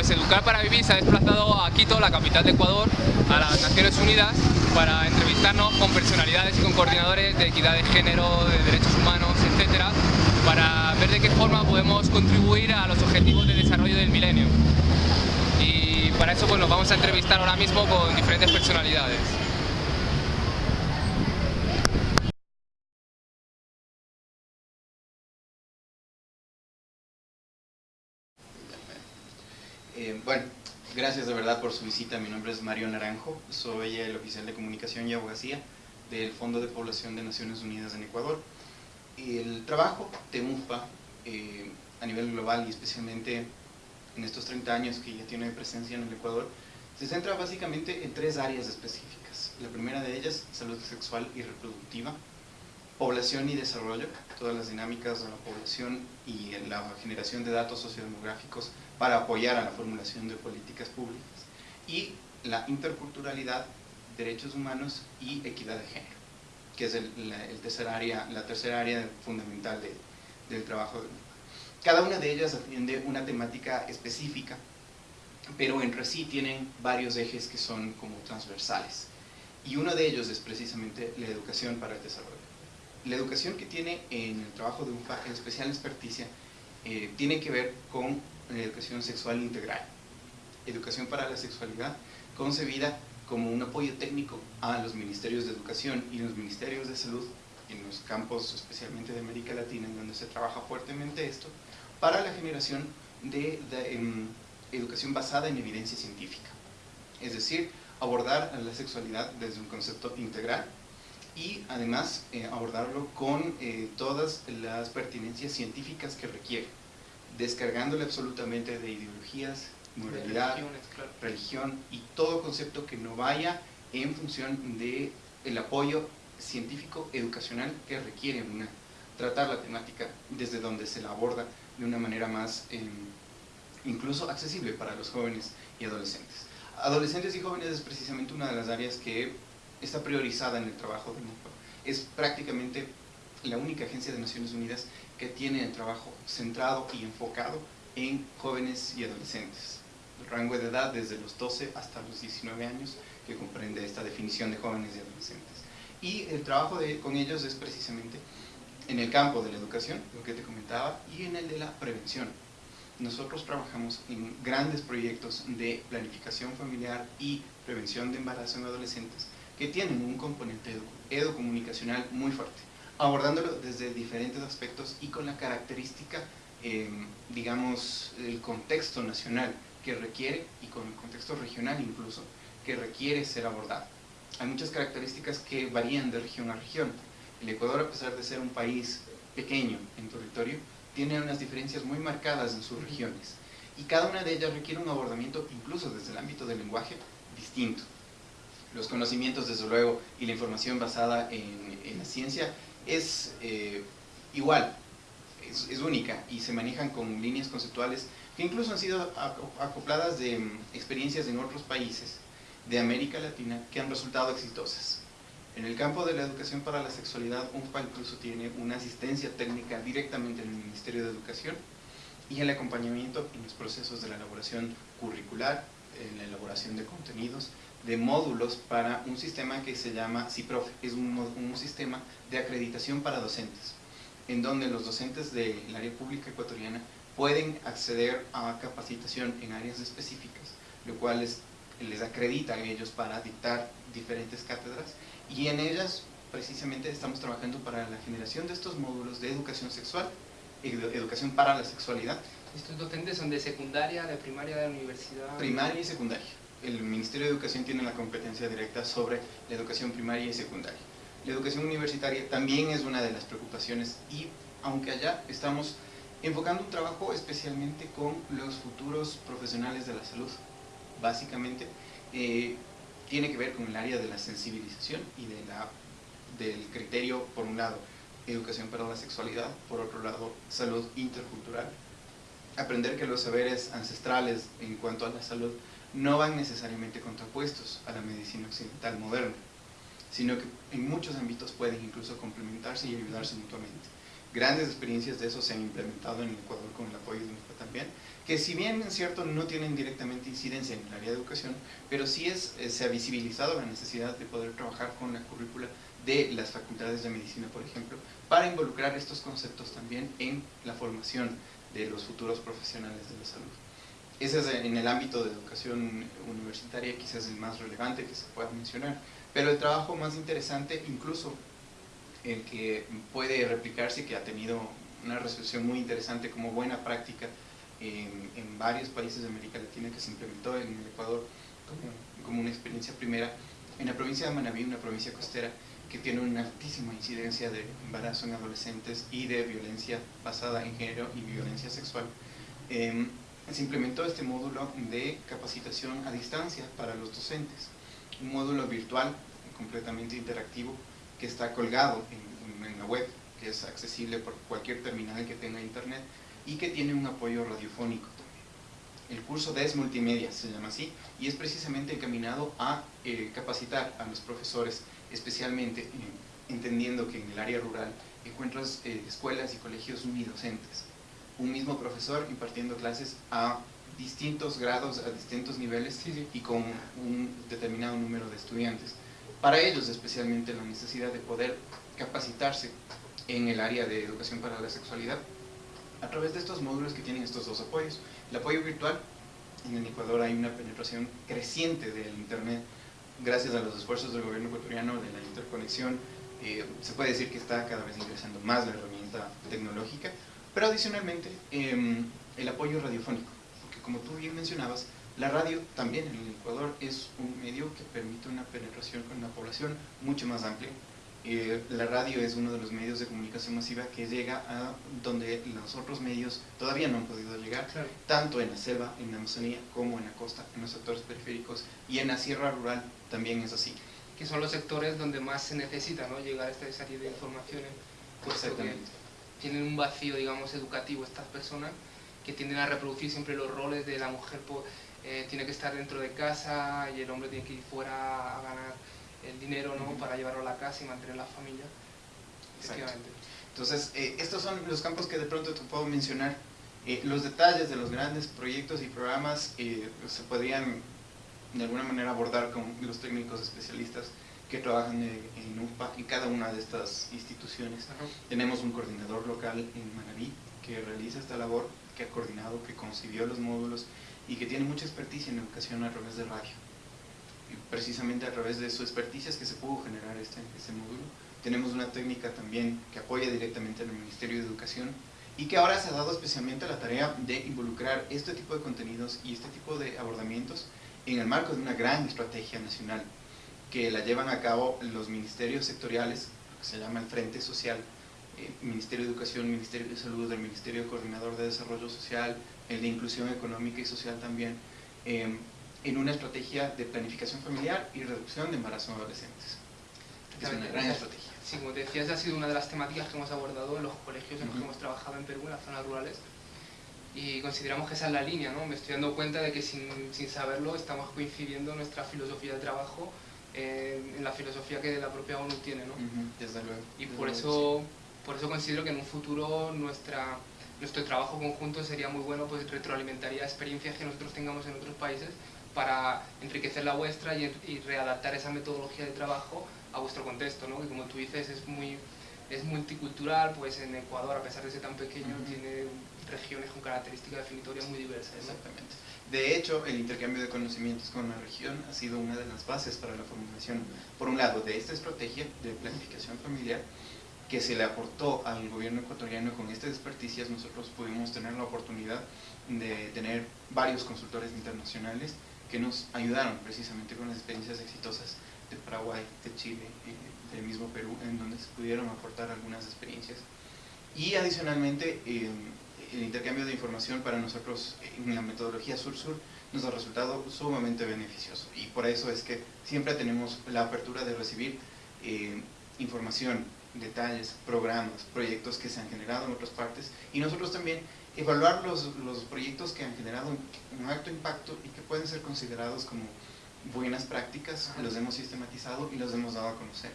Pues Educar para Vivir se ha desplazado a Quito, la capital de Ecuador, a las Naciones Unidas, para entrevistarnos con personalidades y con coordinadores de equidad de género, de derechos humanos, etcétera, para ver de qué forma podemos contribuir a los objetivos de desarrollo del milenio. Y para eso pues, nos vamos a entrevistar ahora mismo con diferentes personalidades. Eh, bueno, gracias de verdad por su visita. Mi nombre es Mario Naranjo, soy el oficial de comunicación y abogacía del Fondo de Población de Naciones Unidas en Ecuador. El trabajo de UNFPA eh, a nivel global y especialmente en estos 30 años que ya tiene presencia en el Ecuador, se centra básicamente en tres áreas específicas. La primera de ellas, salud sexual y reproductiva, población y desarrollo, todas las dinámicas de la población y la generación de datos sociodemográficos para apoyar a la formulación de políticas públicas, y la interculturalidad, derechos humanos y equidad de género, que es el, tercer área, la tercera área fundamental del trabajo de cada una de ellas atiende una temática específica, pero entre sí tienen varios ejes que son como transversales. Y uno de ellos es precisamente la educación para el desarrollo. La educación que tiene en el trabajo de UNFA, en especial experticia, eh, tiene que ver con la educación sexual integral. Educación para la sexualidad concebida como un apoyo técnico a los ministerios de educación y los ministerios de salud en los campos especialmente de América Latina en donde se trabaja fuertemente esto, para la generación de, em, educación basada en evidencia científica. Es decir, abordar la sexualidad desde un concepto integral y además eh, abordarlo con eh, todas las pertinencias científicas que requiere, descargándole absolutamente de ideologías, moralidad, religión y todo concepto que no vaya en función del el apoyo científico educacional que requiere una, tratar la temática desde donde se la aborda de una manera más em, incluso accesible para los jóvenes y adolescentes. Adolescentes y jóvenes es precisamente una de las áreas que está priorizada en el trabajo de MUPA. Es prácticamente la única agencia de Naciones Unidas que tiene el trabajo centrado y enfocado en jóvenes y adolescentes. El rango de edad desde los 12 hasta los 19 años que comprende esta definición de jóvenes y adolescentes. Y el trabajo con ellos es precisamente en el campo de la educación, lo que te comentaba, y en el de la prevención. Nosotros trabajamos en grandes proyectos de planificación familiar y prevención de embarazo en adolescentes que tienen un componente educomunicacional muy fuerte, abordándolo desde diferentes aspectos y con la característica, em, digamos, el contexto nacional que requiere, y con el contexto regional incluso, que requiere ser abordado. Hay muchas características que varían de región a región, el Ecuador, a pesar de ser un país pequeño en territorio, tiene unas diferencias muy marcadas en sus regiones y cada una de ellas requiere un abordamiento, incluso desde el ámbito del lenguaje, distinto. Los conocimientos, desde luego, y la información basada en, la ciencia es eh, igual, es, única y se manejan con líneas conceptuales que incluso han sido acopladas de mm, experiencias en otros países de América Latina que han resultado exitosas. En el campo de la educación para la sexualidad, UNFPA incluso tiene una asistencia técnica directamente en el Ministerio de Educación y el acompañamiento en los procesos de la elaboración curricular, en la elaboración de contenidos, de módulos para un sistema que se llama CIPROF, es un, un sistema de acreditación para docentes, en donde los docentes del área pública ecuatoriana pueden acceder a capacitación en áreas específicas, lo cual les, les acredita a ellos para dictar diferentes cátedras y en ellas precisamente estamos trabajando para la generación de estos módulos de educación sexual, educación para la sexualidad. ¿Estos docentes son de secundaria, de primaria, de universidad? Primaria y secundaria. El Ministerio de Educación tiene la competencia directa sobre la educación primaria y secundaria. La educación universitaria también es una de las preocupaciones y aunque allá estamos enfocando un trabajo especialmente con los futuros profesionales de la salud, básicamente, eh, tiene que ver con el área de la sensibilización y del criterio, por un lado, educación para la sexualidad, por otro lado, salud intercultural. Aprender que los saberes ancestrales en cuanto a la salud no van necesariamente contrapuestos a la medicina occidental moderna, sino que en muchos ámbitos pueden incluso complementarse y ayudarse mutuamente. Grandes experiencias de eso se han implementado en Ecuador con el apoyo de UNESPA también, que si bien es cierto no tienen directamente incidencia en el área de educación, pero sí es, eh, se ha visibilizado la necesidad de poder trabajar con la currícula de las facultades de medicina, por ejemplo, para involucrar estos conceptos también en la formación de los futuros profesionales de la salud. Ese es en el ámbito de educación universitaria quizás el más relevante que se pueda mencionar, pero el trabajo más interesante, incluso el que puede replicarse, que ha tenido una resolución muy interesante como buena práctica en, varios países de América Latina que se implementó en el Ecuador como, como, una experiencia primera, en la provincia de Manabí, una provincia costera que tiene una altísima incidencia de embarazo en adolescentes y de violencia basada en género y violencia sexual, eh, se implementó este módulo de capacitación a distancia para los docentes, un módulo virtual completamente interactivo que está colgado en, la web, que es accesible por cualquier terminal que tenga internet y que tiene un apoyo radiofónico también. El curso DES Multimedia se llama así y es precisamente encaminado a eh, capacitar a los profesores, especialmente entendiendo que en el área rural encuentras eh, escuelas y colegios unidocentes. Un mismo profesor impartiendo clases a distintos grados, a distintos niveles sí, sí. y con un determinado número de estudiantes. Para ellos especialmente la necesidad de poder capacitarse en el área de educación para la sexualidad a través de estos módulos que tienen estos dos apoyos. El apoyo virtual, en el Ecuador hay una penetración creciente del Internet gracias a los esfuerzos del gobierno ecuatoriano de la interconexión. Eh, se puede decir que está cada vez ingresando más la herramienta tecnológica, pero adicionalmente eh, el apoyo radiofónico, porque como tú bien mencionabas, la radio también en el Ecuador es un medio que permite una penetración con una población mucho más amplia, eh, la radio es uno de los medios de comunicación masiva que llega a donde los otros medios todavía no han podido llegar, claro. tanto en la selva, en la Amazonía, como en la costa, en los sectores periféricos y en la sierra rural también es así. Que son los sectores donde más se necesita ¿no? llegar a esta serie de informaciones, que tienen un vacío, digamos, educativo estas personas que tienden a reproducir siempre los roles de la mujer, pues, eh, tiene que estar dentro de casa y el hombre tiene que ir fuera a ganar el dinero ¿no? para llevarlo a la casa y mantener la familia. Entonces, eh, estos son los campos que de pronto te puedo mencionar. Eh, los detalles de los grandes proyectos y programas eh, se podrían de alguna manera abordar con los técnicos especialistas que trabajan en, en UPA en cada una de estas instituciones. Ajá. Tenemos un coordinador local en Manaví que realiza esta labor, que ha coordinado, que concibió los módulos y que tiene mucha experticia en educación a través de radio precisamente a través de su experticia es que se pudo generar este, este módulo. Tenemos una técnica también que apoya directamente al Ministerio de Educación y que ahora se ha dado especialmente la tarea de involucrar este tipo de contenidos y este tipo de abordamientos en el marco de una gran estrategia nacional que la llevan a cabo los ministerios sectoriales, que se llama el Frente Social, eh, Ministerio de Educación, Ministerio de Salud, el Ministerio Coordinador de Desarrollo Social, el de Inclusión Económica y Social también, eh, en una estrategia de planificación familiar y reducción de embarazo en adolescentes. Es una gran estrategia. Sí, como te decía, esa ha sido una de las temáticas que hemos abordado en los colegios en los que hemos trabajado en Perú, en las zonas rurales, y consideramos que esa es la línea, ¿no? Me estoy dando cuenta de que sin, sin saberlo estamos coincidiendo nuestra filosofía de trabajo en, en, la filosofía que la propia ONU tiene, ¿no? Desde luego. Y por eso, por eso considero que en un futuro nuestra, nuestro trabajo conjunto sería muy bueno, pues retroalimentaría experiencias que nosotros tengamos en otros países para enriquecer la vuestra y, y, readaptar esa metodología de trabajo a vuestro contexto, ¿no? que como tú dices es muy es multicultural, pues en Ecuador, a pesar de ser tan pequeño, uh -huh. tiene regiones con características definitorias muy diversas. ¿no? Exactamente. De hecho, el intercambio de conocimientos con la región ha sido una de las bases para la formulación, por un lado, de esta estrategia de planificación familiar, que se le aportó al gobierno ecuatoriano con estas experticias, nosotros pudimos tener la oportunidad de tener varios consultores internacionales que nos ayudaron precisamente con las experiencias exitosas de Paraguay, de Chile y del mismo Perú, en donde se pudieron aportar algunas experiencias. Y adicionalmente, el intercambio de información para nosotros en la metodología sur-sur nos ha resultado sumamente beneficioso. Y por eso es que siempre tenemos la apertura de recibir eh, información, detalles, programas, proyectos que se han generado en otras partes. Y nosotros también evaluar los, los proyectos que han generado un, alto impacto y que pueden ser considerados como buenas prácticas, los hemos sistematizado y los hemos dado a conocer.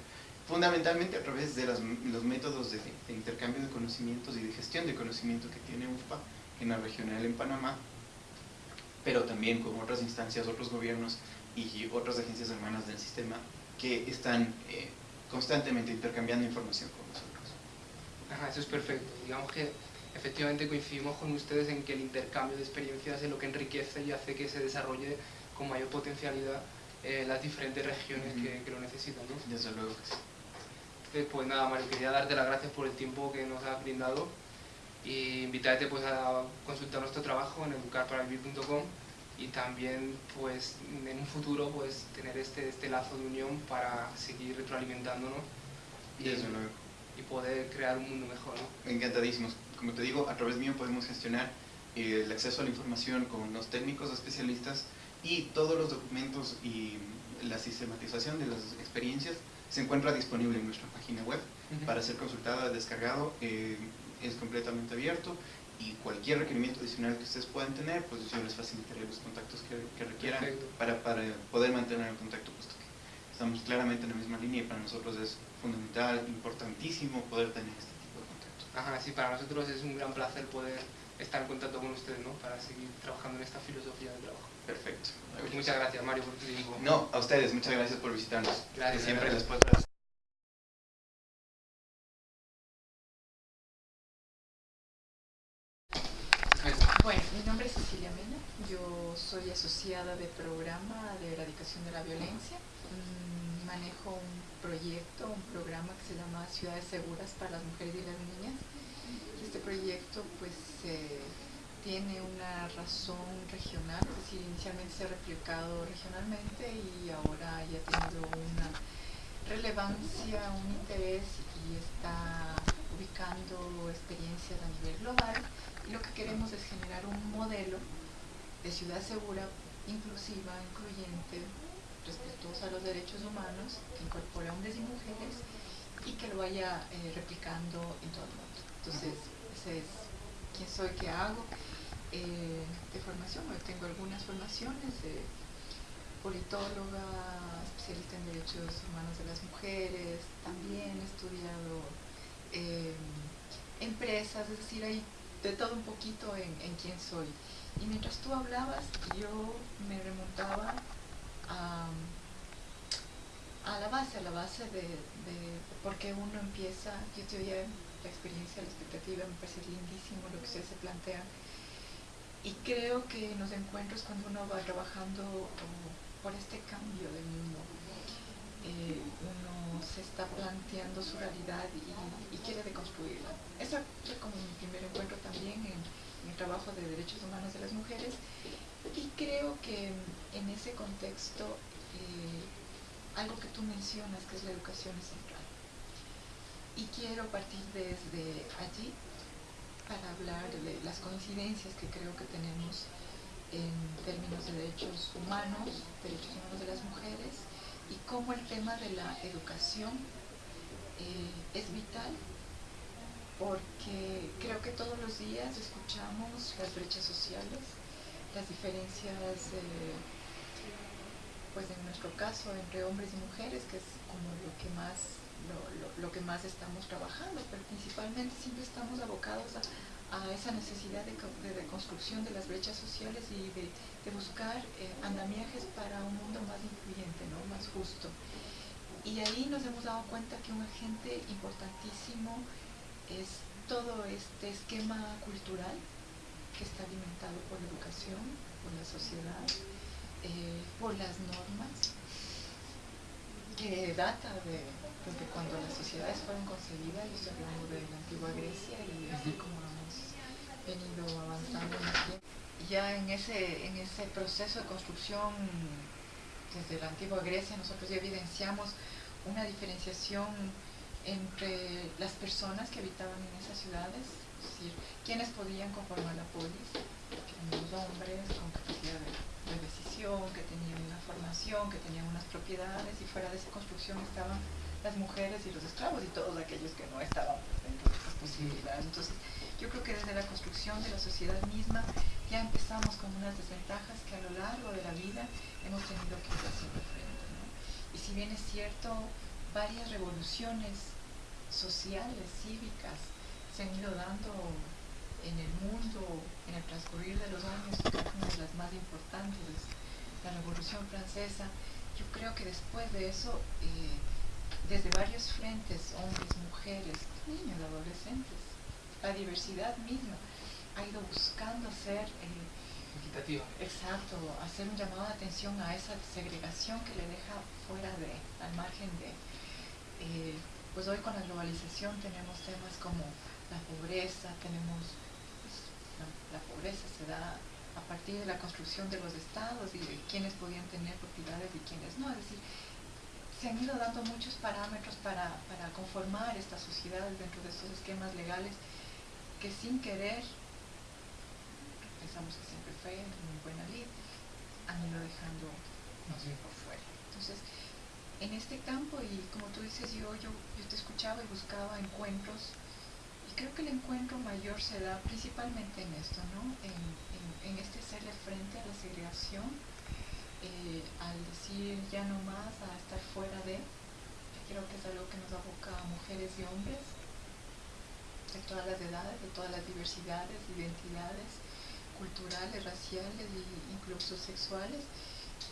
Fundamentalmente a través de las, los métodos de, de, intercambio de conocimientos y de gestión de conocimiento que tiene UFPA en la regional en Panamá pero también con otras instancias, otros gobiernos y otras agencias hermanas del sistema que están eh, constantemente intercambiando información con nosotros. Ajá, eso es perfecto. Digamos que efectivamente coincidimos con ustedes en que el intercambio de experiencias es lo que enriquece y hace que se desarrolle con mayor potencialidad eh, las diferentes regiones que, lo necesitan. ¿no? Desde luego que sí. Entonces, pues nada, Mario, quería darte las gracias por el tiempo que nos has brindado y invitarte pues, a consultar nuestro trabajo en educarparavivir.com y también pues en un futuro pues tener este, este lazo de unión para seguir retroalimentándonos y, y poder crear un mundo mejor. ¿no? Encantadísimos. Como te digo, a través mío podemos gestionar el acceso a la información con los técnicos especialistas y todos los documentos y la sistematización de las experiencias se encuentra disponible en nuestra página web para ser consultada, descargado, eh, es completamente abierto y cualquier requerimiento adicional que ustedes puedan tener, pues yo les facilitaré los contactos que, requieran para, para, poder mantener el contacto, puesto que estamos claramente en la misma línea y para nosotros es fundamental, importantísimo poder tener este tipo de contactos. Ajá, sí, para nosotros es un gran placer poder estar en contacto con ustedes, ¿no? Para seguir trabajando en esta filosofía de trabajo. Perfecto. Pues muchas gracias, Mario, por tu tiempo. No, a ustedes, muchas gracias por visitarnos. Gracias. siempre las puertas Bueno, mi nombre es Cecilia Mena, yo soy asociada de programa de erradicación de la violencia. Mm, manejo un proyecto, un programa que se llama Ciudades Seguras para las Mujeres y las Niñas. Y este proyecto pues tiene una razón regional, es decir, inicialmente se ha replicado regionalmente y ahora ya ha tenido una relevancia, un interés y está ubicando experiencias a nivel global y lo que queremos es generar un modelo de ciudad segura, inclusiva, incluyente, respetuosa a los derechos humanos, que incorpore hombres y mujeres y que lo vaya eh, replicando en todo el mundo. Entonces, ese es quién soy, qué hago. Eh, de formación, yo tengo algunas formaciones de politóloga, especialista en derechos humanos de las mujeres, también he estudiado eh, empresas, es decir, hay de todo un poquito en, quién soy. Y mientras tú hablabas, yo me remontaba a, la base, a la base de, de por qué uno empieza, yo te oía la experiencia, la expectativa, me parece lindísimo lo que ustedes se plantean. Y creo que en los encuentros cuando uno va trabajando por este cambio del mundo, eh, uno se está planteando su realidad y, quiere deconstruirla. Eso fue como mi primer encuentro también en, el trabajo de derechos humanos de las mujeres y creo que en ese contexto eh, algo que tú mencionas que es la educación es. Y quiero partir desde allí para hablar de las coincidencias que creo que tenemos en términos de derechos humanos, derechos humanos de las mujeres, y cómo el tema de la educación eh, es vital porque creo que todos los días escuchamos las brechas sociales, las diferencias, eh, pues en nuestro caso, entre hombres y mujeres, que es como lo que más, lo, que más estamos trabajando, pero principalmente siempre estamos abocados a, esa necesidad de, reconstrucción de las brechas sociales y de, buscar eh, andamiajes para un mundo más incluyente, ¿no? más justo. Y ahí nos hemos dado cuenta que un agente importantísimo es todo este esquema cultural que está alimentado por la educación, por la sociedad, eh, por las normas, que data de, desde cuando las sociedades fueron concebidas, yo estoy hablando de la antigua Grecia y así como hemos venido avanzando en el tiempo. Ya en ese, en ese proceso de construcción desde la antigua Grecia nosotros ya evidenciamos una diferenciación entre las personas que habitaban en esas ciudades, es decir, quienes podían conformar la polis, que eran los hombres con capacidad de, decisión, que tenían una formación, que tenían unas propiedades, y fuera de esa construcción estaban las mujeres y los esclavos y todos aquellos que no estaban dentro de esas posibilidades. Entonces, yo creo que desde la construcción de la sociedad misma ya empezamos con unas desventajas que a lo largo de la vida hemos tenido que ir haciendo frente. Y si bien es cierto, varias revoluciones sociales, cívicas, se han ido dando en el mundo en el transcurrir de los años, una de las más importantes Revolución Francesa, yo creo que después de eso, eh, desde varios frentes, hombres, mujeres, niños, adolescentes, la diversidad misma ha ido buscando ser... Eh, Equitativa. Exacto, hacer un llamado de atención a esa segregación que le deja fuera de, al margen de... Eh, pues hoy con la globalización tenemos temas como la pobreza, tenemos... La, pobreza se da a partir de la construcción de los estados y de quienes podían tener propiedades y quienes no. Es decir, se han ido dando muchos parámetros para, para conformar estas sociedades dentro de estos esquemas legales que sin querer pensamos que siempre fue muy buena lid, han ido dejando por fuera. Entonces, en este campo, y como tú dices, yo, yo, yo te escuchaba y buscaba encuentros, creo que el encuentro mayor se da principalmente en esto, ¿no? En, en, este hacerle frente a la segregación, eh, al decir ya no más, a estar fuera de, creo que es algo que nos aboca a mujeres y hombres, de todas las edades, de todas las diversidades, identidades, culturales, raciales e incluso sexuales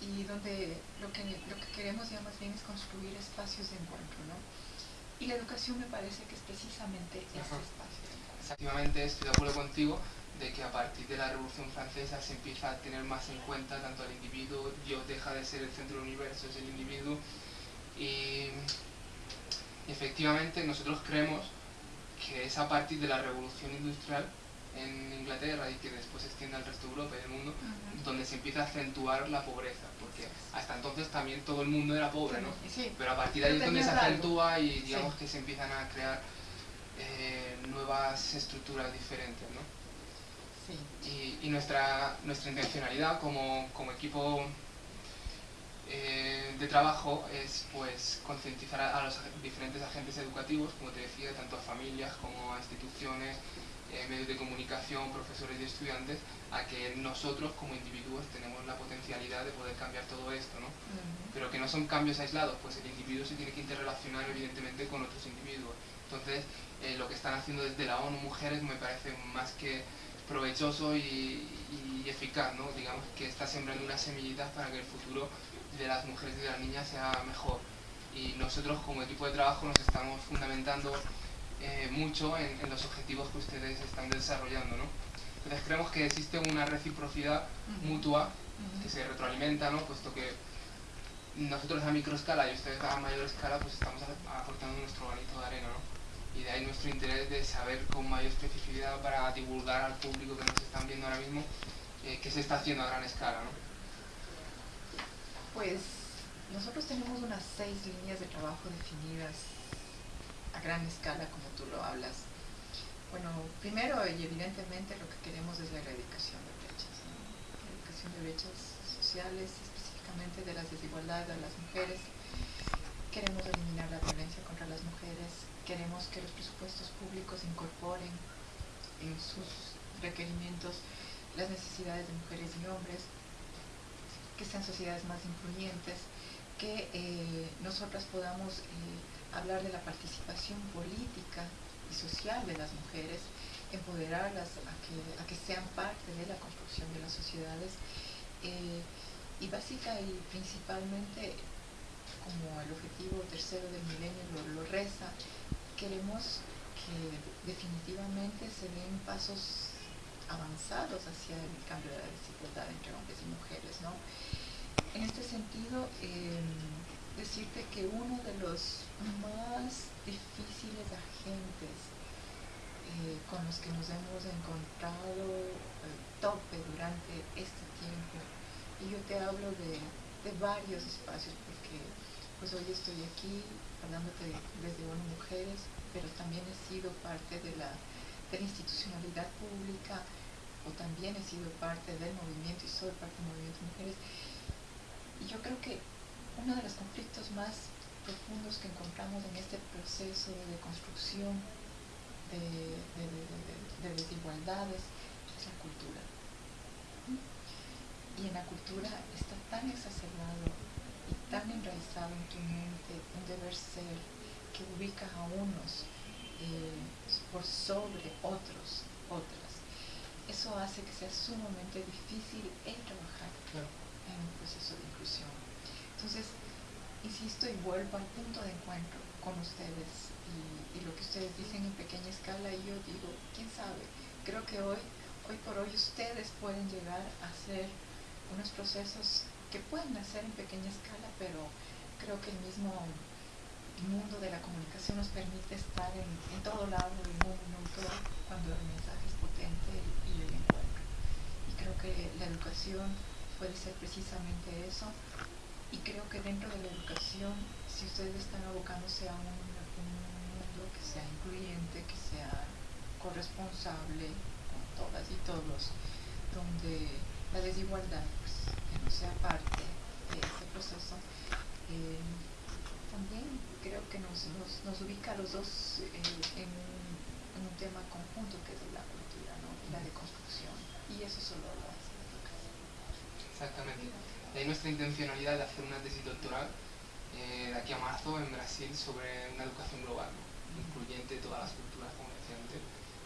y donde lo que, lo que queremos ya más bien es construir espacios de encuentro, ¿no? Y la educación me parece que es precisamente ese espacio. Exactamente, estoy de acuerdo contigo de que a partir de la Revolución Francesa se empieza a tener más en cuenta tanto al individuo, Dios deja de ser el centro del universo, es el individuo y efectivamente nosotros creemos que es a partir de la Revolución Industrial en Inglaterra y que después se extiende al resto de Europa y del mundo, donde se empieza a acentuar la pobreza, porque hasta entonces también todo el mundo era pobre, ¿no? Pero a partir de ahí es donde se acentúa y digamos que se empiezan a crear eh, nuevas estructuras diferentes, ¿no? Y, y, nuestra, nuestra intencionalidad como, como equipo eh, de trabajo es pues concientizar a, los diferentes agentes educativos, como te decía, tanto a familias como a instituciones, eh, medios de comunicación, profesores y estudiantes, a que nosotros como individuos tenemos la potencialidad de poder cambiar todo esto, ¿no? Pero que no son cambios aislados, pues el individuo se tiene que interrelacionar evidentemente con otros individuos. Entonces, eh, lo que están haciendo desde la ONU Mujeres me parece más que provechoso y, y, eficaz, ¿no? Digamos que está sembrando unas semillitas para que el futuro de las mujeres y de las niñas sea mejor. Y nosotros como equipo de trabajo nos estamos fundamentando eh, mucho en, los objetivos que ustedes están desarrollando. ¿no? Entonces creemos que existe una reciprocidad mutua que se retroalimenta, ¿no? puesto que nosotros a microescala y ustedes a mayor escala pues estamos aportando nuestro granito de arena. ¿no? Y de ahí nuestro interés de saber con mayor especificidad para divulgar al público que nos están viendo ahora mismo eh, qué se está haciendo a gran escala. ¿no? Pues nosotros tenemos unas seis líneas de trabajo definidas a gran escala como tú lo hablas. Bueno, primero y evidentemente lo que queremos es la erradicación de brechas, la erradicación de brechas sociales, específicamente de las desigualdades de las mujeres. Queremos eliminar la violencia contra las mujeres, queremos que los presupuestos públicos incorporen en sus requerimientos las necesidades de mujeres y hombres, que sean sociedades más influyentes, que eh, nosotras podamos eh, hablar de la participación política y social de las mujeres, empoderarlas a que, sean parte de la construcción de las sociedades eh, y básica y principalmente como el objetivo tercero del milenio lo, reza, queremos que definitivamente se den pasos avanzados hacia el cambio de la desigualdad entre hombres y mujeres. ¿no? En este sentido, eh, decirte que uno de los más difíciles agentes eh, con los que nos hemos encontrado el tope durante este tiempo, y yo te hablo de, varios espacios, porque pues hoy estoy aquí hablándote desde ONU Mujeres, pero también he sido parte de la, de la institucionalidad pública, o también he sido parte del movimiento y soy parte del movimiento de mujeres. Y yo creo que uno de los conflictos más profundos que encontramos en este proceso de construcción de, desigualdades es la cultura. Y en la cultura está tan exacerbado y tan enraizado en tu mente un deber ser que ubica a unos eh, por sobre otros, otras. Eso hace que sea sumamente difícil el trabajar en un proceso de inclusión Entonces, insisto y vuelvo al punto de encuentro con ustedes y, lo que ustedes dicen en pequeña escala y yo digo, quién sabe, creo que hoy, hoy por hoy ustedes pueden llegar a hacer unos procesos que pueden hacer en pequeña escala, pero creo que el mismo mundo de la comunicación nos permite estar en, todo lado del mundo cuando el mensaje es potente y el encuentro. Y creo que la educación puede ser precisamente eso. Y creo que dentro de la educación, si ustedes están abocándose a un, mundo que sea incluyente, que sea corresponsable con todas y todos, donde la desigualdad pues, no sea parte de ese proceso, eh, también creo que nos, nos, ubica a los dos eh, en, un, tema conjunto que es la cultura, ¿no? la de construcción. Y eso solo lo hace la educación. Exactamente. De ahí nuestra intencionalidad de hacer una tesis doctoral eh, de aquí a marzo en Brasil sobre una educación global, incluyente todas las culturas, como decía antes,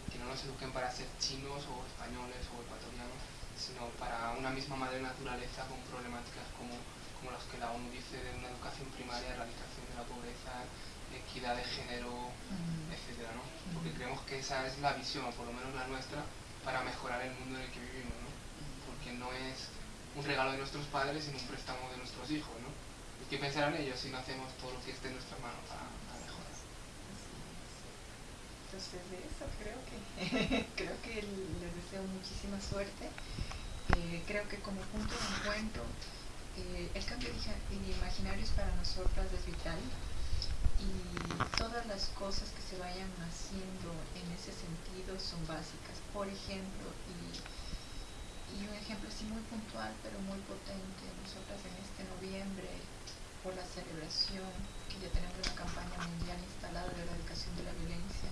que no nos eduquen para ser chinos o españoles o ecuatorianos, sino para una misma madre naturaleza con problemáticas como como las que la ONU dice de una educación primaria, erradicación de la pobreza, equidad de género, etcétera, ¿no? Porque creemos que esa es la visión, o por lo menos la nuestra, para mejorar el mundo en el que vivimos, ¿no? Porque no es un regalo de nuestros padres, sino un préstamo de nuestros hijos, ¿no? ¿Y qué pensarán ellos si no hacemos todo lo que esté en nuestras manos para, mejorar? Entonces de eso creo que creo que les deseo muchísima suerte. Eh, creo que como punto de encuentro eh, el cambio de imaginarios para nosotras es vital y todas las cosas que se vayan haciendo en ese sentido son básicas. Por ejemplo, y, un ejemplo así muy puntual pero muy potente, nosotras en este noviembre, por la celebración, que ya tenemos una campaña mundial instalada de erradicación de la violencia,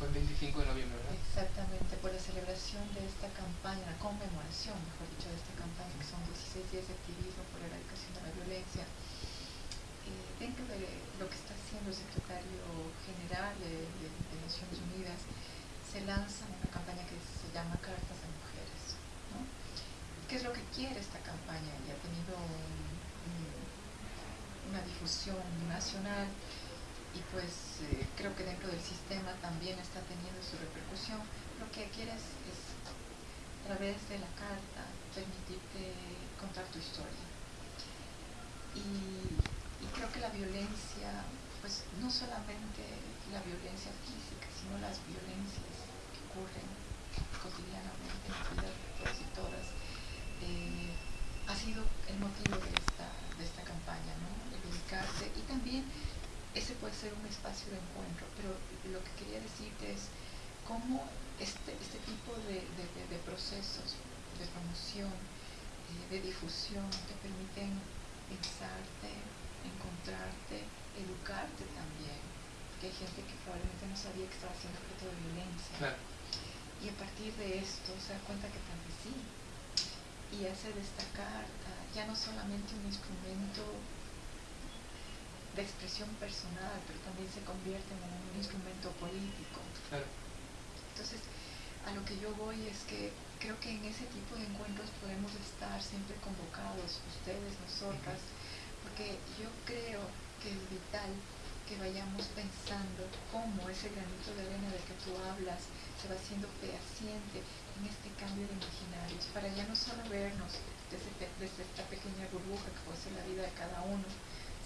fue el 25 de noviembre, ¿verdad? Exactamente, por la celebración de esta campaña, la conmemoración, mejor dicho, de esta campaña, que son 16 días de activismo por la erradicación de la violencia. Eh, dentro de lo que está haciendo el secretario general de, Naciones Unidas, se lanza una campaña que se llama Cartas a Mujeres. ¿Qué es lo que quiere esta campaña? Y ha tenido una difusión nacional y pues eh, creo que dentro del sistema también está teniendo su repercusión. Lo que quieres es, a través de la carta, permitirte contar tu historia. Y, creo que la violencia, pues no solamente la violencia física, sino las violencias que ocurren cotidianamente en la vida de todos y todas, eh, ha sido el motivo de esta, de esta campaña, ¿no? El y también ese puede ser un espacio de encuentro, pero lo que quería decirte es cómo este, este tipo de, procesos de promoción, eh, de difusión, te permiten pensarte, encontrarte, educarte también. Porque hay gente que probablemente no sabía que estaba siendo objeto de violencia. Y a partir de esto se da cuenta que tal vez sí. Y hace de esta carta ya no solamente un instrumento de expresión personal, pero también se convierte en un instrumento político. Entonces, a lo que yo voy es que creo que en ese tipo de encuentros podemos estar siempre convocados, ustedes, nosotras, porque yo creo que es vital que vayamos pensando cómo ese granito de arena del que tú hablas se va haciendo fehaciente en este cambio de imaginarios, para ya no solo vernos desde, desde esta pequeña burbuja que puede ser la vida de cada uno,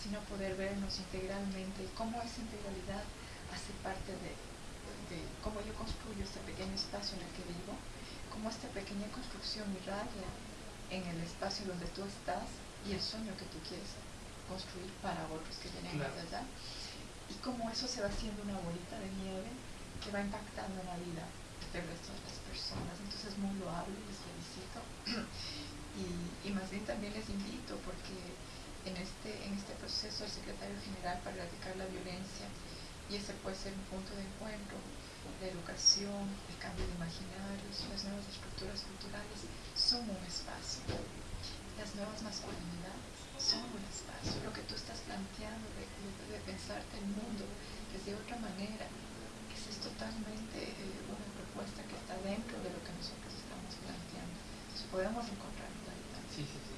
sino poder vernos integralmente y cómo esa integralidad hace parte de, cómo yo construyo este pequeño espacio en el que vivo, cómo esta pequeña construcción irradia en el espacio donde tú estás y el sueño que tú quieres construir para otros que vienen de allá, y cómo eso se va haciendo una bolita de nieve que va impactando en la vida del resto de las personas. Entonces es muy loable, les felicito. y, más bien también les invito porque en este, en este proceso el secretario general para erradicar la violencia y ese puede ser un punto de encuentro, la educación, el cambio de imaginarios, las nuevas estructuras culturales son un espacio. Las nuevas masculinidades son un espacio. Lo que tú estás planteando de, pensarte el mundo desde otra manera, esa es totalmente eh, una propuesta que está dentro de lo que nosotros estamos planteando. Entonces podemos encontrar Sí, sí, sí.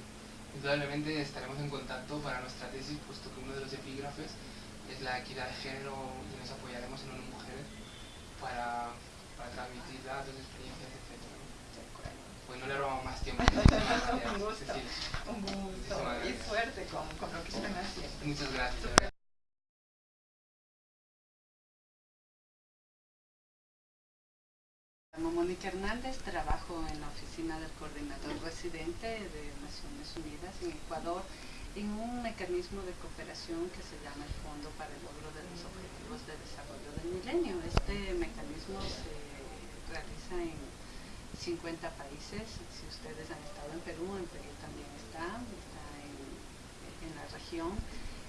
indudablemente estaremos en contacto para nuestra tesis, puesto que uno de los epígrafes es la equidad de género y nos apoyaremos en unas mujeres para, para transmitir datos, experiencias, etc. Pues no le robamos más tiempo. un gusto, un gusto y suerte con, con, lo que están haciendo. Muchas gracias. Llamo Mónica Hernández, trabajo en la oficina del coordinador residente de Naciones Unidas en Ecuador en un mecanismo de cooperación que se llama el Fondo para el Logro de los Objetivos de Desarrollo del Milenio. Este mecanismo se realiza en 50 países. Si ustedes han estado en Perú, en Perú también está, está en, en la región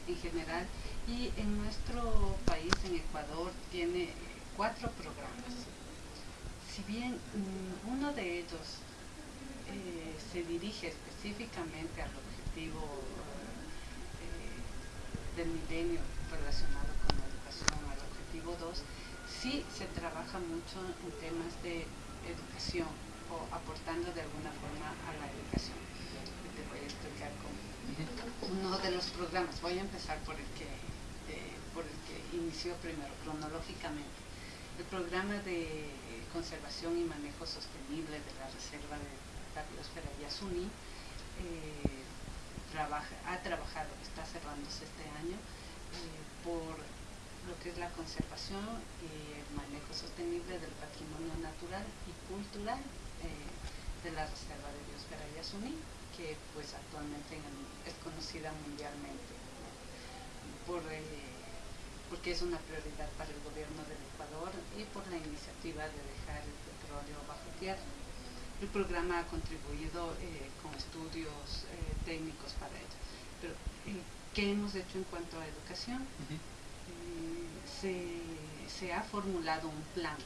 en general. Y en nuestro país, en Ecuador, tiene cuatro programas si bien mm, uno de ellos eh, se dirige específicamente al objetivo eh, del milenio relacionado con la educación, al objetivo 2, sí se trabaja mucho en temas de educación o aportando de alguna forma a la educación. Te voy a explicar cómo. Uno de los programas, voy a empezar por el que, eh, por el que inició primero, cronológicamente. El programa de conservación y manejo sostenible de la Reserva de la Biosfera Yasuní. Eh, ha trabajado, está cerrándose este año, eh, por lo que es la conservación y el manejo sostenible del patrimonio natural y cultural eh, de la Reserva de Biosfera Yasuní, que pues actualmente es conocida mundialmente por porque es una prioridad para el gobierno del Ecuador y por la iniciativa de dejar el petróleo bajo tierra. El programa ha contribuido eh, con estudios eh, técnicos para ello. Pero, eh, ¿qué hemos hecho en cuanto a educación? se, ha formulado un plan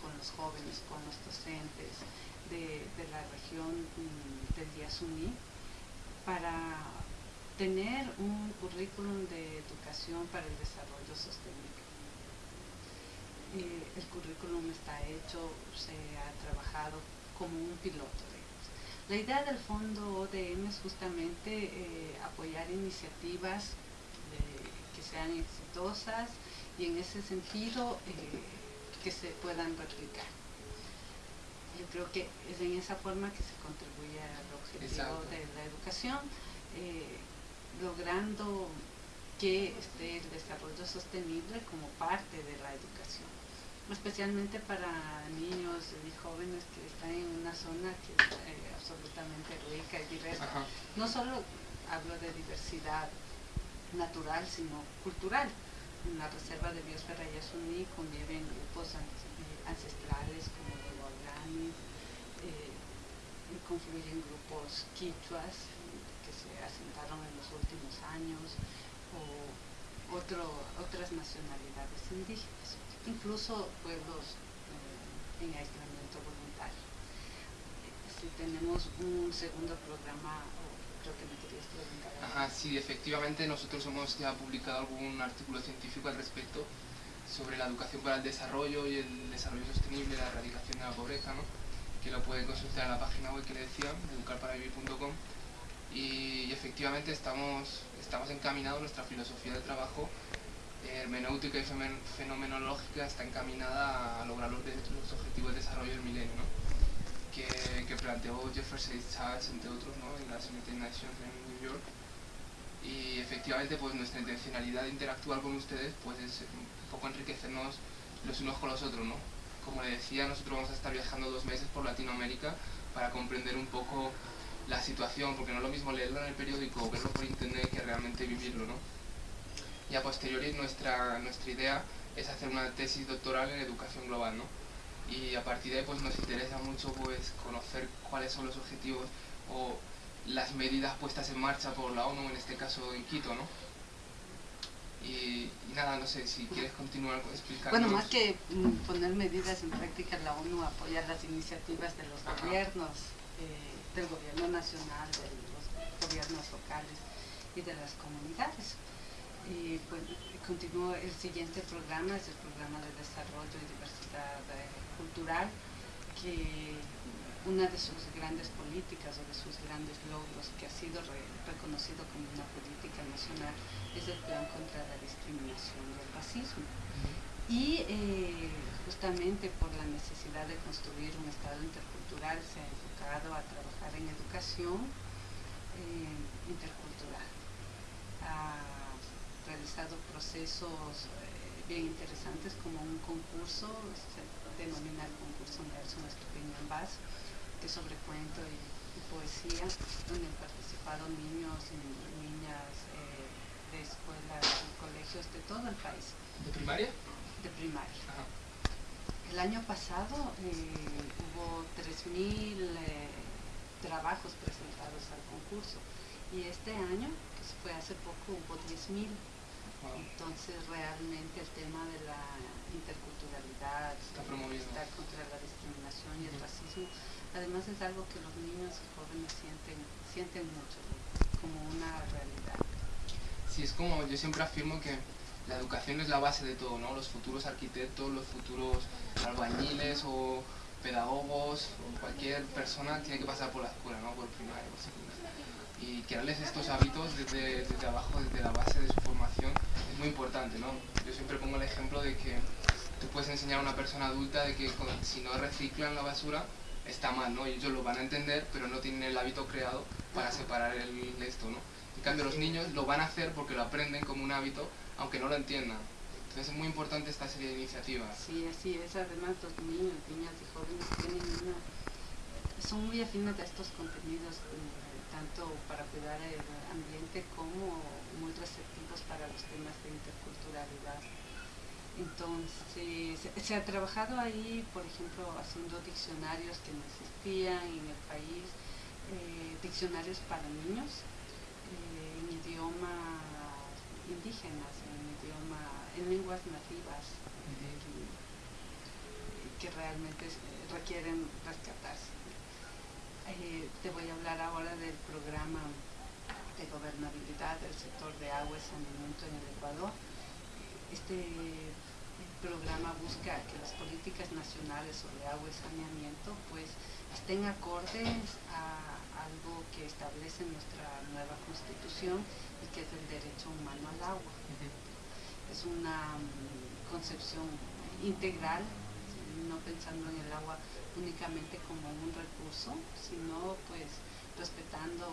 con los jóvenes, con los docentes de, la región mm, del Yasuní para tener un currículum de educación para el desarrollo sostenible. Eh, el currículum está hecho, se ha trabajado como un piloto. La idea del fondo ODM es justamente eh, apoyar iniciativas que sean exitosas y en ese sentido eh, que se puedan replicar. Yo creo que es en esa forma que se contribuye al objetivo de la educación logrando que esté el desarrollo sostenible como parte de la educación, especialmente para niños y jóvenes que están en una zona que es eh, absolutamente rica y diversa. No solo hablo de diversidad natural, sino cultural. En la reserva de biosfera Yasuní conviven grupos eh, ancestrales como los guaraníes, eh, confluyen grupos quichuas, se asentaron en los últimos años o otras nacionalidades indígenas, incluso pueblos eh, en aislamiento voluntario. Si tenemos un segundo programa, creo que me querías preguntar. Ajá, sí, efectivamente nosotros hemos ya publicado algún artículo científico al respecto sobre la educación para el desarrollo y el desarrollo sostenible, la erradicación de la pobreza, ¿no? que lo pueden consultar en la página web que le decía, educarparavivir.com y, efectivamente estamos, estamos encaminados, nuestra filosofía de trabajo hermenéutica y fenomenológica está encaminada a lograr los, los objetivos de desarrollo del milenio, que, que, planteó Jefferson Chávez, entre otros, ¿no? en las United Nations en New York. Y efectivamente pues nuestra intencionalidad de interactuar con ustedes pues es un poco enriquecernos los unos con los otros. ¿no? Como le decía, nosotros vamos a estar viajando dos meses por Latinoamérica para comprender un poco la situación, porque no es lo mismo leerlo en el periódico o verlo por internet que realmente vivirlo, ¿no? Y a posteriori nuestra, nuestra idea es hacer una tesis doctoral en educación global, ¿no? Y a partir de ahí pues nos interesa mucho pues conocer cuáles son los objetivos o las medidas puestas en marcha por la ONU, en este caso en Quito, ¿no? Y, nada, no sé si quieres continuar explicando. Bueno, más que mm, poner medidas en práctica, la ONU apoya las iniciativas de los gobiernos. Eh, del gobierno nacional, de los gobiernos locales y de las comunidades. Y pues continúo el siguiente programa, es el programa de desarrollo y diversidad eh, cultural, que una de sus grandes políticas o de sus grandes logros que ha sido reconocido como una política nacional es el plan contra la discriminación y el racismo. Y eh, justamente por la necesidad de construir un Estado intercultural se ha a trabajar en educación eh, intercultural. Ha realizado procesos eh, bien interesantes como un concurso, se denomina el concurso Nelson Estupendo en Vaz, que es sobre cuento y, poesía, donde han participado niños y niñas de escuelas y colegios de todo el país. ¿De primaria? De primaria. El año pasado eh, hubo 3.000 eh, trabajos presentados al concurso. Y este año, que fue hace poco, hubo 10.000. Entonces realmente el tema de la interculturalidad, está, está contra la discriminación y el racismo, además es algo que los niños y jóvenes sienten, sienten mucho como una realidad. Sí, es como yo siempre afirmo que la educación es la base de todo, ¿no? Los futuros arquitectos, los futuros albañiles o pedagogos o cualquier persona tiene que pasar por la escuela, ¿no? Por primaria, por secundaria. Y crearles estos hábitos desde, desde abajo, desde la base de su formación, es muy importante, ¿no? Yo siempre pongo el ejemplo de que tú puedes enseñar a una persona adulta de que si no reciclan la basura, está mal, ¿no? Ellos lo van a entender, pero no tienen el hábito creado para separar el, esto, ¿no? En cambio, los niños lo van a hacer porque lo aprenden como un hábito aunque no lo entiendan. Entonces es muy importante esta serie de iniciativas. Sí, así es. Además los niños, niñas y jóvenes tienen una, son muy afines a estos contenidos, tanto para cuidar el ambiente como muy receptivos para los temas de interculturalidad. Entonces, se, ha trabajado ahí, por ejemplo, haciendo diccionarios que no existían en el país, eh, diccionarios para niños, eh, en idioma indígenas, en en lenguas nativas, eh, que realmente eh, requieren rescatarse. Eh, te voy a hablar ahora del programa de gobernabilidad del sector de agua y saneamiento en el Ecuador. Este programa busca que las políticas nacionales sobre agua y saneamiento pues estén acordes a algo que establece nuestra nueva constitución y que es el derecho humano al agua. Es una mm, concepción integral, no pensando en el agua únicamente como un recurso, sino pues respetando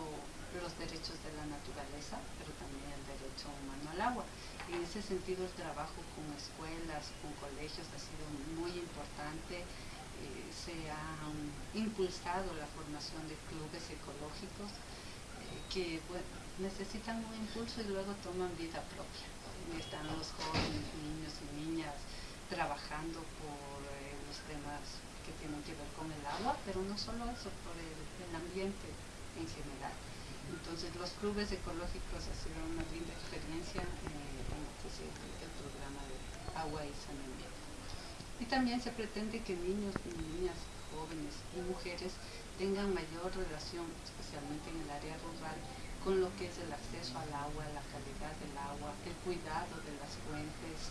los derechos de la naturaleza, pero también el derecho humano al agua. En ese sentido el trabajo con escuelas, con colegios ha sido muy importante. Eh, se ha impulsado la formación de clubes ecológicos eh, que necesitan un impulso y luego toman vida propia. Están los jóvenes, niños y niñas trabajando por eh, los temas que tienen que ver con el agua, pero no solo eso, por el, ambiente en general. Entonces los clubes ecológicos ha sido una linda experiencia eh, en el programa de agua y saneamiento. Y también se pretende que niños y niñas, jóvenes y mujeres tengan mayor relación, especialmente en el área rural, con lo que es el acceso al agua, la calidad del agua, el cuidado de las fuentes.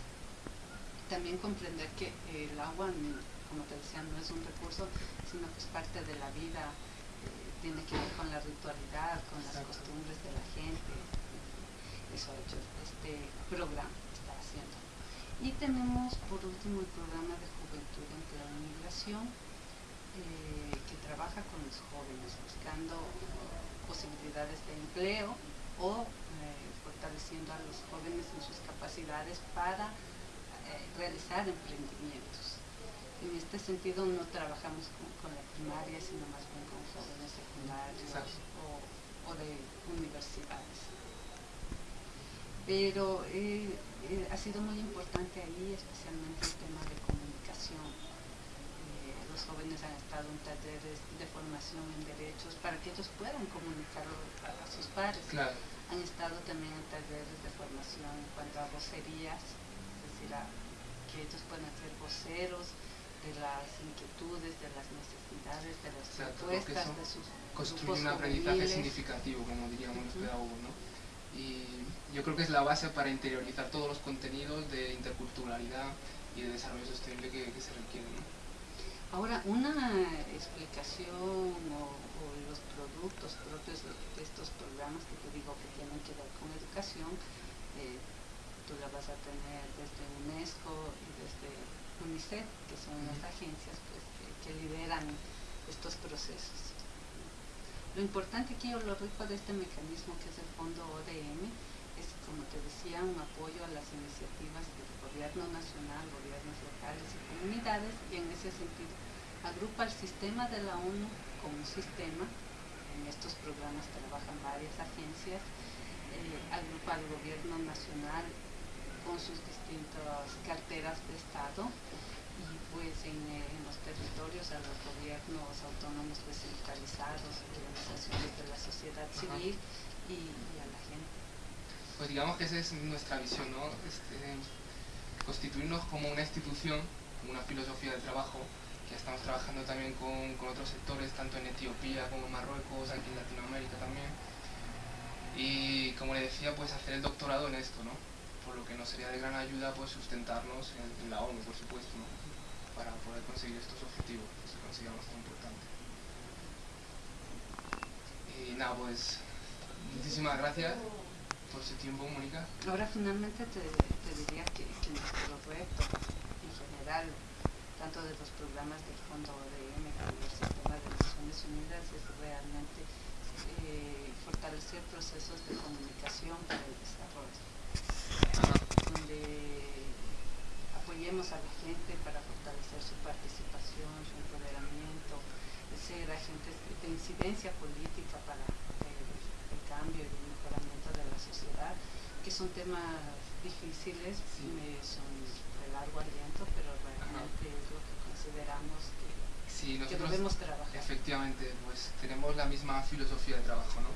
También comprender que el agua, como te decía, no es un recurso, sino que es parte de la vida, eh, tiene que ver con la ritualidad, con las costumbres de la gente. Eso ha hecho este programa que está haciendo. Y tenemos por último el programa de Juventud, Empleo e Migración, eh, que trabaja con los jóvenes buscando posibilidades de empleo o eh, fortaleciendo a los jóvenes en sus capacidades para eh, realizar emprendimientos. En este sentido no trabajamos con, la primaria, sino más bien con jóvenes secundarios o, de universidades. Pero eh, ha sido muy importante ahí, especialmente el tema de comunicación los jóvenes han estado en talleres de formación en derechos para que ellos puedan comunicar a, sus padres. Han estado también en talleres de formación en cuanto a vocerías, es decir, que ellos puedan ser voceros de las inquietudes, de las necesidades, de las propuestas, de sus Construir un aprendizaje significativo, como diríamos los pedagogos, ¿no? Y yo creo que es la base para interiorizar todos los contenidos de interculturalidad y de desarrollo sostenible que, que se requieren. ¿no? Ahora, una explicación o, los productos propios de, estos programas que te digo que tienen que ver con educación, eh, tú la vas a tener desde UNESCO y desde UNICEF, que son las agencias pues, que, lideran estos procesos. Lo importante aquí o lo rico de este mecanismo que es el fondo ODM es, como te decía, un apoyo a las iniciativas del gobierno nacional, gobiernos locales y comunidades y en ese sentido agrupa el sistema de la ONU como un sistema, en estos programas trabajan varias agencias, eh, agrupa al gobierno nacional con sus distintas carteras de Estado y pues en, eh, los territorios a los gobiernos autónomos descentralizados, organizaciones de la sociedad civil y, a la gente. Pues digamos que esa es nuestra visión, ¿no? Este, constituirnos como una institución, como una filosofía de trabajo, que estamos trabajando también con, con otros sectores, tanto en Etiopía como en Marruecos, aquí en Latinoamérica también. Y como le decía, pues hacer el doctorado en esto, ¿no? por lo que nos sería de gran ayuda pues sustentarnos en, la ONU, por supuesto, para poder conseguir estos objetivos que consideramos tan importantes. Y nada, pues muchísimas gracias por su tiempo, Mónica. Ahora finalmente te, diría que, nuestro reto en general, tanto de los programas del Fondo ODM como del sistema de Naciones Unidas, es realmente eh, fortalecer procesos de comunicación para el desarrollo donde apoyemos a la gente para fortalecer su participación, su empoderamiento, ser agentes de incidencia política para el, cambio y el mejoramiento de la sociedad, que son temas difíciles, son de largo aliento, pero realmente es lo que consideramos que, sí, debemos trabajar. Efectivamente, pues tenemos la misma filosofía de trabajo, ¿no?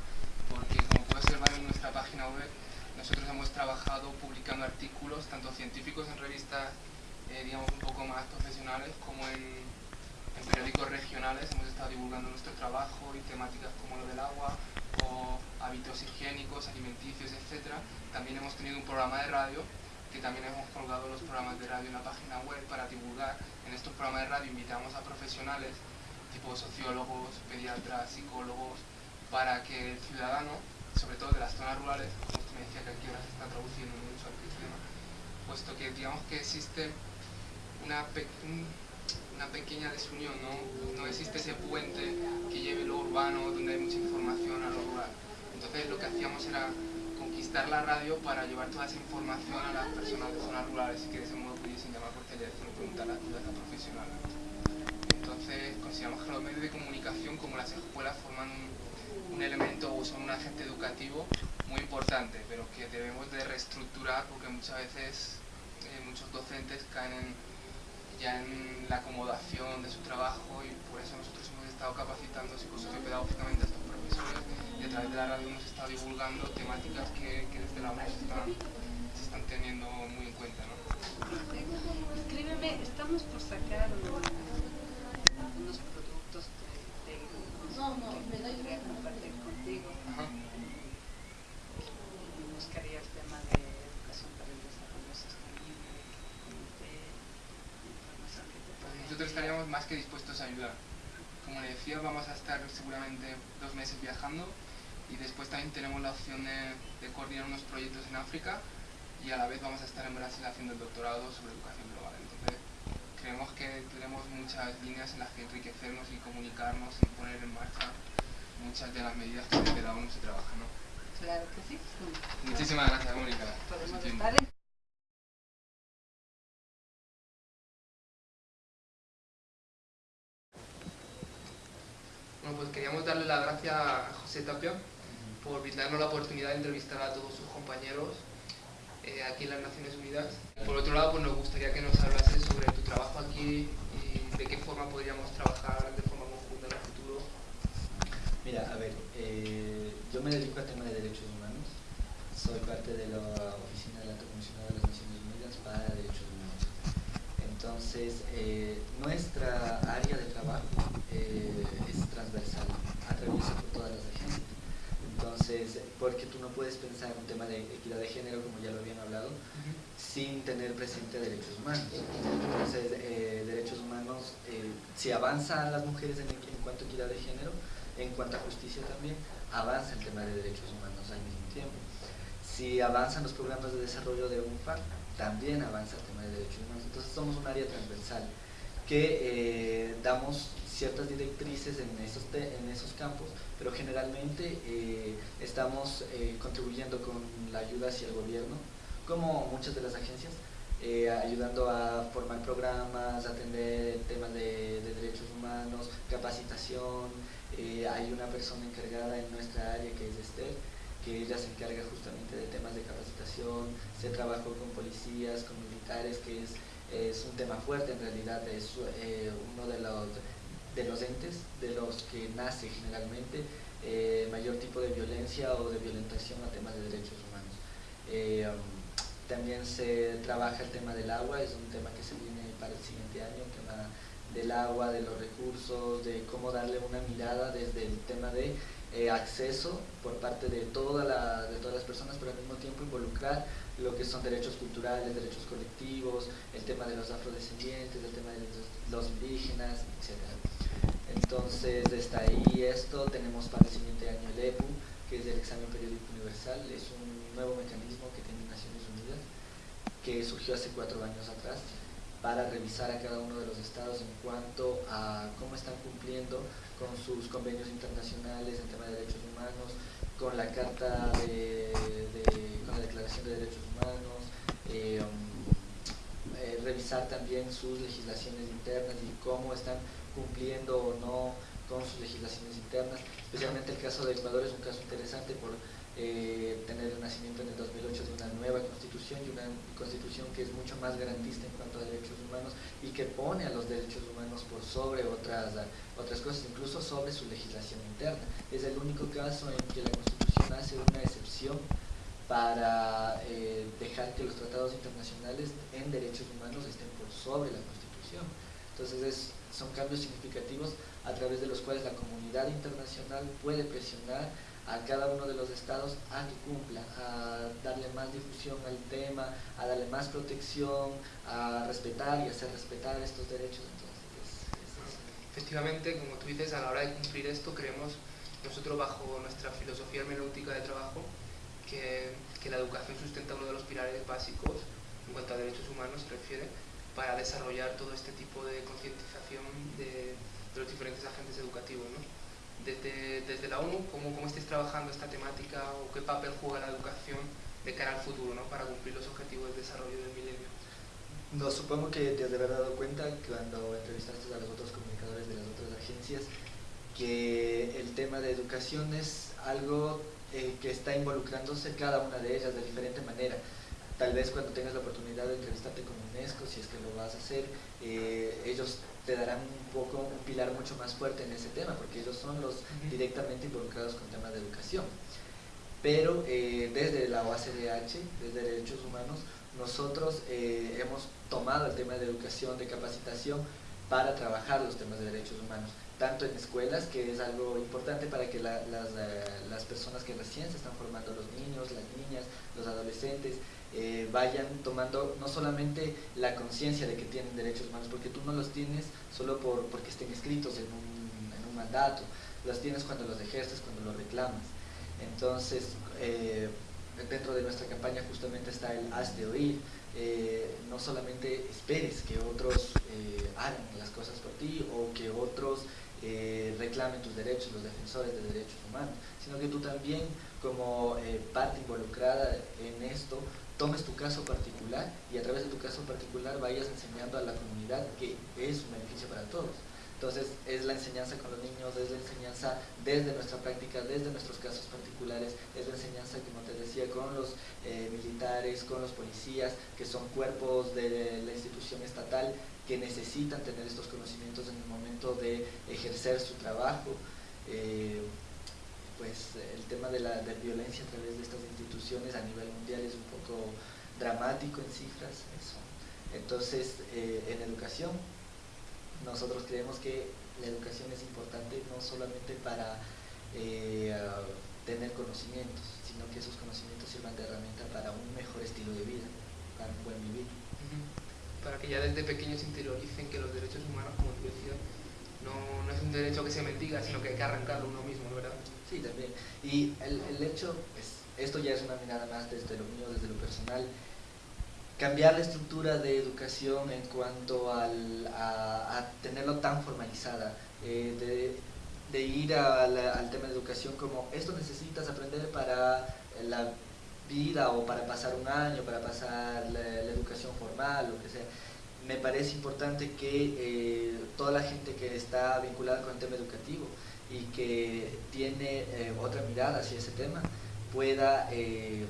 Porque como puedes observar en nuestra página web, nosotros hemos trabajado publicando artículos, tanto científicos en revistas, eh, digamos, un poco más profesionales, como en, periódicos regionales. Hemos estado divulgando nuestro trabajo y temáticas como lo del agua, hábitos higiénicos, alimenticios, etc. También hemos tenido un programa de radio, que también hemos colgado los programas de radio en la página web para divulgar. En estos programas de radio invitamos a profesionales, tipo sociólogos, pediatras, psicólogos, para que el ciudadano, sobre todo de las zonas rurales, me decía que aquí ahora se está traduciendo mucho al puesto que digamos que existe una, una pequeña desunión, ¿no? no existe ese puente que lleve lo urbano, donde hay mucha información a lo rural. Entonces lo que hacíamos era conquistar la radio para llevar toda esa información a las personas de zonas rurales y que de ese modo pudiesen llamar por teléfono y preguntar la ayuda profesional. Entonces consideramos que los medios de comunicación como las escuelas forman un elemento o son un agente educativo muy importante, pero que debemos de reestructurar porque muchas veces eh, muchos docentes caen ya en la acomodación de su trabajo y por eso nosotros hemos estado capacitando psicosociopedagógicamente a estos profesores y a través de la radio hemos estado divulgando temáticas que, desde la UNED se están teniendo muy en cuenta. ¿no? Escríbeme, estamos por sacar unos productos de, no, no, me doy compartir contigo. nosotros estaríamos más que dispuestos a ayudar. Como le decía, vamos a estar seguramente dos meses viajando y después también tenemos la opción de, coordinar unos proyectos en África y a la vez vamos a estar en Brasil haciendo el doctorado sobre educación global. Entonces, creemos que tenemos muchas líneas en las que enriquecernos y comunicarnos y poner en marcha muchas de las medidas que desde la ONU se trabajan. ¿no? Claro que sí. Muchísimas gracias, Mónica. Bueno, pues queríamos darle las gracias a José Tapia por brindarnos la oportunidad de entrevistar a todos sus compañeros eh, aquí en las Naciones Unidas. Por otro lado, pues nos gustaría que nos hablases sobre tu trabajo aquí y de qué forma podríamos trabajar de forma conjunta en el futuro. Mira, a ver, eh, yo me dedico al tema de derechos humanos. Soy parte de la Oficina de la Comisionada de las Naciones Unidas para Derechos Humanos. Entonces, eh, nuestra área de trabajo es transversal, atraviesa por todas las agencias. Entonces, porque tú no puedes pensar en un tema de equidad de género, como ya lo habían hablado, sin tener presente derechos humanos. Entonces, eh, derechos humanos, eh, si avanzan las mujeres en, en, cuanto a de género, en cuanto a justicia también, avanza el tema de derechos humanos al mismo tiempo. Si avanzan los programas de desarrollo de UNFAR, también avanza el tema de derechos humanos. Entonces, somos un área transversal que eh, damos ciertas directrices en esos, en esos campos, pero generalmente eh, estamos eh, contribuyendo con la ayuda hacia el gobierno, como muchas de las agencias, eh, ayudando a formar programas, atender temas de, de derechos humanos, capacitación. hay una persona encargada en nuestra área que es Esther, que ella se encarga justamente de temas de capacitación, se trabajó con policías, con militares, que es, es un tema fuerte en realidad, es uno de los de los entes de los que nace generalmente eh, mayor tipo de violencia o de violentación a temas de derechos humanos. También se trabaja el tema del agua, es un tema que se viene para el siguiente año, el tema del agua, de los recursos, de cómo darle una mirada desde el tema de eh, acceso por parte de, toda la, de todas las personas, pero al mismo tiempo involucrar lo que son derechos culturales, derechos colectivos, el tema de los afrodescendientes, el tema de los, indígenas, etc. Entonces está ahí esto, tenemos para el siguiente año el EPU, que es el examen periódico universal, es un nuevo mecanismo que tiene Naciones Unidas, que surgió hace cuatro años atrás, para revisar a cada uno de los estados en cuanto a cómo están cumpliendo con sus convenios internacionales en tema de derechos humanos, con la Carta de, con la Declaración de Derechos Humanos, eh, um, eh, revisar también sus legislaciones internas y cómo están cumpliendo o no con sus legislaciones internas. Especialmente el caso de Ecuador es un caso interesante por eh, tener el nacimiento en el 2008 de una nueva constitución y una constitución que es mucho más garantista en cuanto a derechos humanos y que pone a los derechos humanos por sobre otras, otras cosas, incluso sobre su legislación interna. Es el único caso en que la constitución hace una excepción para eh, dejar que los tratados internacionales en derechos humanos estén por sobre la constitución. Entonces es, son cambios significativos a través de los cuales la comunidad internacional puede presionar a cada uno de los estados a que cumpla, a darle más difusión al tema, a darle más protección, a respetar y hacer respetar estos derechos. Efectivamente, como tú dices, a la hora de cumplir esto, creemos nosotros bajo nuestra filosofía hermenéutica de trabajo que, que, la educación sustenta uno de los pilares básicos en cuanto a derechos humanos se refiere para desarrollar todo este tipo de concientización de, los diferentes agentes educativos. Desde, desde la ONU, ¿cómo, cómo estáis trabajando esta temática o qué papel juega la educación de cara al futuro ¿no? para cumplir los objetivos de desarrollo del milenio? No, supongo que te has de haber dado cuenta cuando entrevistaste a los otros comunicadores de las otras agencias que el tema de educación es algo eh, que está involucrándose cada una de ellas de diferente manera. Tal vez cuando tengas la oportunidad de entrevistarte con UNESCO, si es que lo vas a hacer, eh, ellos te darán un poco un pilar mucho más fuerte en ese tema, porque ellos son los directamente involucrados con temas de educación. Pero eh, desde la OACDH, desde Derechos Humanos, nosotros eh, hemos tomado el tema de educación, de capacitación, para trabajar los temas de derechos humanos, tanto en escuelas, que es algo importante para que las, las personas que recién se están formando, los niños, las niñas, los adolescentes, eh, vayan tomando no solamente la conciencia de que tienen derechos humanos, porque tú no los tienes solo por, porque estén escritos en un, en un mandato, los tienes cuando los ejerces, cuando los reclamas. Entonces, eh, dentro de nuestra campaña justamente está el haz de oír, eh, no solamente esperes que otros hagan las cosas por ti o que otros reclamen tus derechos, los defensores de derechos humanos, sino que tú también como parte involucrada en esto tomes tu caso particular y a través de tu caso particular vayas enseñando a la comunidad que es un beneficio para todos. Entonces es la enseñanza con los niños, es la enseñanza desde nuestra práctica, desde nuestros casos particulares, es la enseñanza, como te decía, con los eh, militares, con los policías, que son cuerpos de la institución estatal que necesitan tener estos conocimientos en el momento de ejercer su trabajo. Eh, pues el tema de la violencia a través de estas instituciones a nivel mundial es un poco dramático en cifras. Eso. Entonces, eh, en educación, nosotros creemos que la educación es importante no solamente para eh, tener conocimientos, sino que esos conocimientos sirvan de herramienta para un mejor estilo de vida, para un buen vivir. Para que ya desde pequeños interioricen que los derechos humanos, como decías, no, no es un derecho que se mendiga, sino que hay que arrancarlo uno mismo, ¿verdad? Sí, también. Y el, el hecho, es, esto ya es una mirada más desde lo mío, desde lo personal, cambiar la estructura de educación en cuanto al, a, tenerlo tan formalizada, eh, de, de, ir al tema de educación como esto necesitas aprender para la vida o para pasar un año, para pasar la educación formal, lo que sea. Me parece importante que eh, toda la gente que está vinculada con el tema educativo y que tiene eh, otra mirada hacia ese tema pueda eh,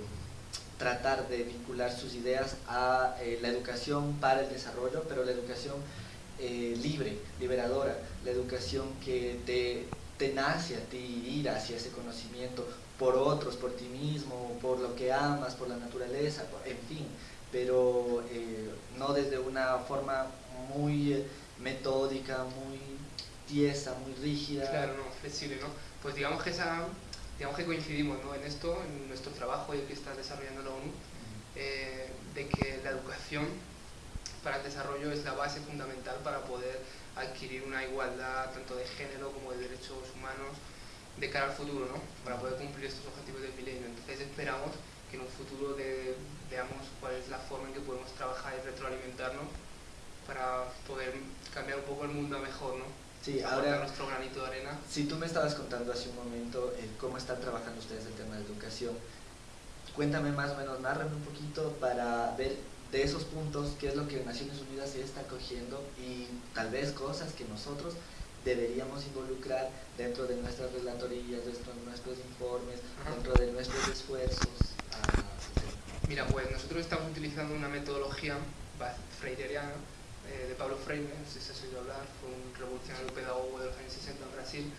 tratar de vincular sus ideas a la educación para el desarrollo, pero la educación libre, liberadora, la educación que te, te nace a ti ir hacia ese conocimiento por otros, por ti mismo, por lo que amas, por la naturaleza, en fin, pero eh, no desde una forma muy eh, metódica, muy tiesa, muy rígida. Claro, no, flexible, ¿no? Pues digamos que esa, digamos que coincidimos ¿no? en esto, en nuestro trabajo y el que está desarrollando la ONU, eh, de que la educación para el desarrollo es la base fundamental para poder adquirir una igualdad tanto de género como de derechos humanos de cara al futuro, ¿no? para poder cumplir estos objetivos del milenio. Entonces esperamos que en un futuro de, veamos cuál es la forma en que podemos trabajar y retroalimentarnos para poder cambiar un poco el mundo a mejor, ¿no? Sí, ahora, nuestro granito de arena. si tú me estabas contando hace un momento eh, cómo están trabajando ustedes el tema de educación, cuéntame más o menos, nárrame un poquito para ver de esos puntos qué es lo que Naciones Unidas se está cogiendo y tal vez cosas que nosotros deberíamos involucrar dentro de nuestras relatorías, dentro de nuestros informes, dentro de nuestros esfuerzos. Mira, pues nosotros estamos utilizando una metodología freiriana eh, de Pablo Freire, no sé si has oído hablar, fue un revolucionario pedagogo de los años 60 en Brasil,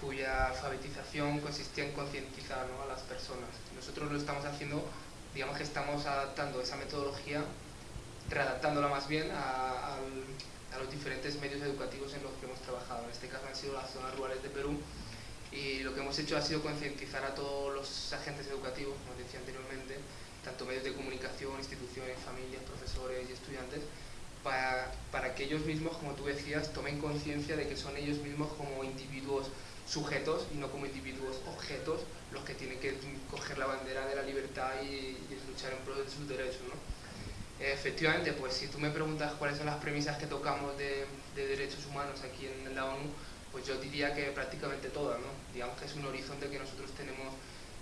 cuya alfabetización consistía en concientizar a las personas. Nosotros lo estamos haciendo, digamos que estamos adaptando esa metodología, readaptándola más bien a los diferentes medios educativos en los que hemos trabajado. En este caso han sido las zonas rurales de Perú y lo que hemos hecho ha sido concientizar a todos los agentes educativos, como decía anteriormente, tanto medios de comunicación, instituciones, familias, profesores y estudiantes, para, para que ellos mismos, como tú decías, tomen conciencia de que son ellos mismos como individuos sujetos y no como individuos objetos los que tienen que coger la bandera de la libertad y, luchar en pro de sus derechos. ¿no? Efectivamente, pues si tú me preguntas cuáles son las premisas que tocamos de derechos humanos aquí en la ONU, pues yo diría que prácticamente todas, ¿no? Digamos que es un horizonte que nosotros tenemos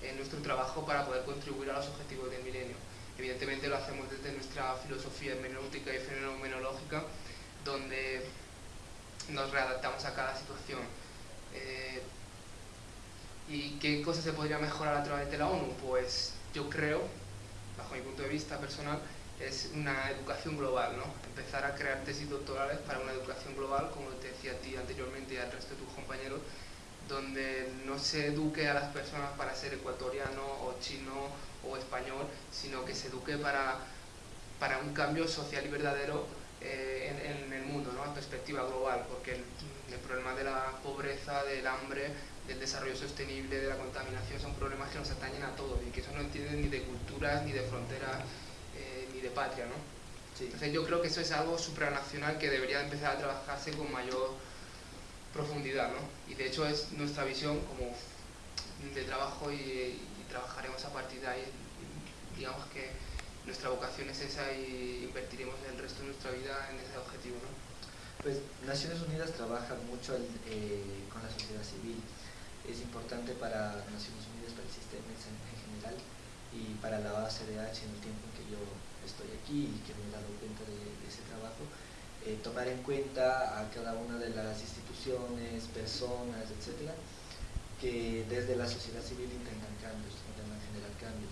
en nuestro trabajo para poder contribuir a los objetivos del milenio. Evidentemente lo hacemos desde nuestra filosofía hermenéutica y fenomenológica, donde nos readaptamos a cada situación. Eh, ¿Y qué cosas se podría mejorar a través de la ONU? Pues yo creo, bajo mi punto de vista personal, es una educación global, ¿no? Empezar a crear tesis doctorales para una educación global, como te decía a ti anteriormente y al resto de tus compañeros, donde no se eduque a las personas para ser ecuatoriano o chino o español, sino que se eduque para, para un cambio social y verdadero eh, en, el mundo, ¿no? a perspectiva global, porque el, problema de la pobreza, del hambre, del desarrollo sostenible, de la contaminación son problemas que nos atañen a todos y que eso no entienden ni de culturas, ni de fronteras, de patria. ¿no? Sí. Entonces yo creo que eso es algo supranacional que debería empezar a trabajarse con mayor profundidad, ¿no? Y de hecho es nuestra visión como de trabajo y, y, trabajaremos a partir de ahí. Digamos que nuestra vocación es esa y invertiremos el resto de nuestra vida en ese objetivo, ¿no? Pues Naciones Unidas trabaja mucho el, eh, con la sociedad civil. Es importante para Naciones Unidas, para el sistema en, en general y para la OCDH en el tiempo en que yo estoy aquí y que me he dado cuenta de, de ese trabajo, eh, tomar en cuenta a cada una de las instituciones, personas, etcétera, que desde la sociedad civil intentan cambios, intentan generar cambios.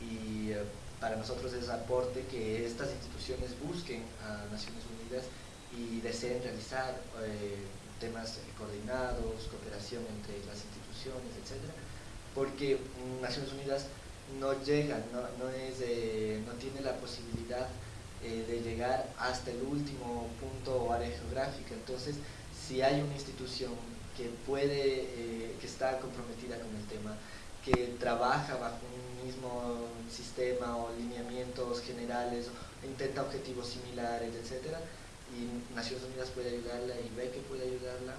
Y eh, para nosotros es aporte que estas instituciones busquen a Naciones Unidas y deseen realizar eh, temas coordinados, cooperación entre las instituciones, etcétera, porque Naciones Unidas no llega, no, no, es, eh, no tiene la posibilidad eh, de llegar hasta el último punto o área geográfica. Entonces, si hay una institución que puede, eh, que está comprometida con el tema, que trabaja bajo un mismo sistema o lineamientos generales, intenta objetivos similares, etcétera, y Naciones Unidas puede ayudarla y ve que puede ayudarla,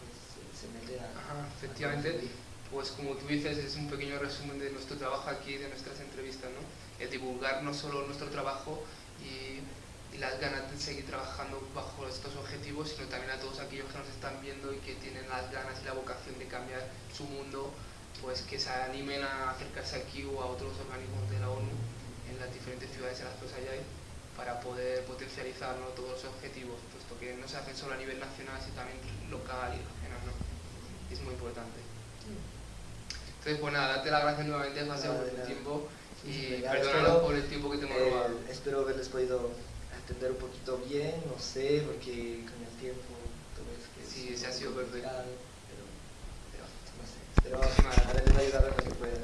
pues se mete a... Ajá, efectivamente, pues como tú dices, es un pequeño resumen de nuestro trabajo aquí, de nuestras entrevistas, ¿no? El divulgar no solo nuestro trabajo y, las ganas de seguir trabajando bajo estos objetivos, sino también a todos aquellos que nos están viendo y que tienen las ganas y la vocación de cambiar su mundo, pues que se animen a acercarse aquí o a otros organismos de la ONU en las diferentes ciudades en las que os para poder potencializar ¿no? todos los objetivos, puesto que no se hacen solo a nivel nacional, sino también local y regional. ¿no? Es muy importante. Entonces, pues nada, darte las gracias nuevamente, José, por tu tiempo y perdónanos por el tiempo que te hemos eh, robado. Espero haberles podido atender un poquito bien, no sé, porque con el tiempo ves que Sí, es se ha sido perfecto. Pero, pero no sé, espero haberles ayudado lo que pueda.